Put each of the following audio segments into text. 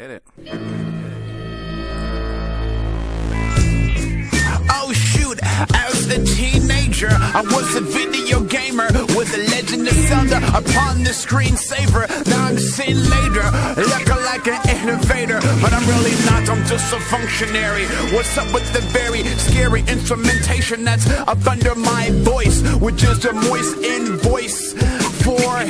Hit it. Oh shoot, as a teenager, I was a video gamer with the legend of Zelda upon the screensaver. Now I'm seen later, looking like an innovator, but I'm really not, I'm just a functionary. What's up with the very scary instrumentation that's up under my voice, which is a moist invoice for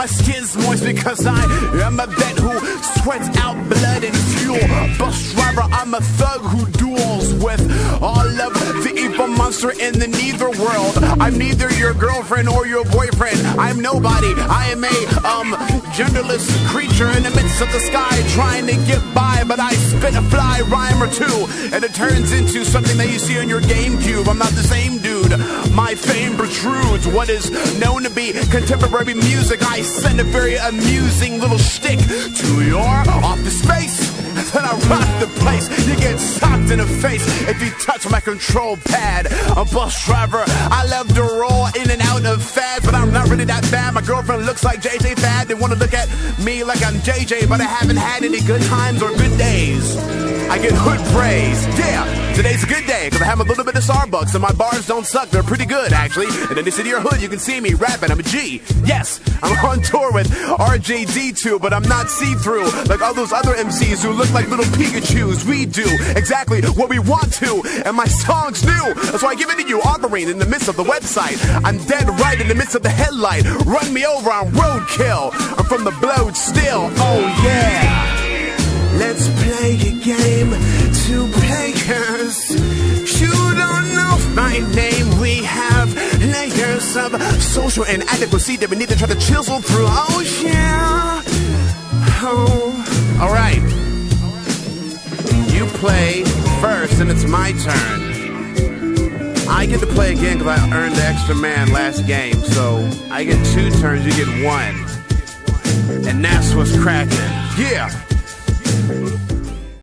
My skin's moist because I am a vet who sweats out blood and fuel. Busdriver, I'm a thug who duels with all of the evil monster in the neither world. I'm neither your girlfriend or your boyfriend. I'm nobody. I am a um genderless creature in the midst of the sky trying to get by, but I spit a fly rhyme or two, and it turns into something that you see on your GameCube. I'm not the same dude. My fame protrudes what is known to be contemporary music. I send a very amusing little shtick to your office space. Then I rock the place. You get socked in the face if you touch my control pad. A Busdriver, I love to roll in and out of fads, but I'm not really that bad. My girlfriend looks like JJ Fad. They wanna look at like I'm JJ, but I haven't had any good times or good days. I get hood praise. Yeah, today's a good day because I have a little bit of Starbucks and my bars don't suck. They're pretty good actually. And in the city or hood, you can see me rapping. I'm a G. Yes, I'm on tour with RJD2, but I'm not see-through like all those other MCs who look like little Pikachu's. We do exactly what we want to, and my song's new. That's why I give it to you, offering in the midst of the website. I'm dead right in the midst of the headlight. Run me over on roadkill. I'm from the blowed. Social inadequacy that we need to try to chisel through. Oh yeah. Oh. All right. You play first, and it's my turn. I get to play again because I earned the extra man last game. So I get two turns, you get one. And that's what's cracking. Yeah.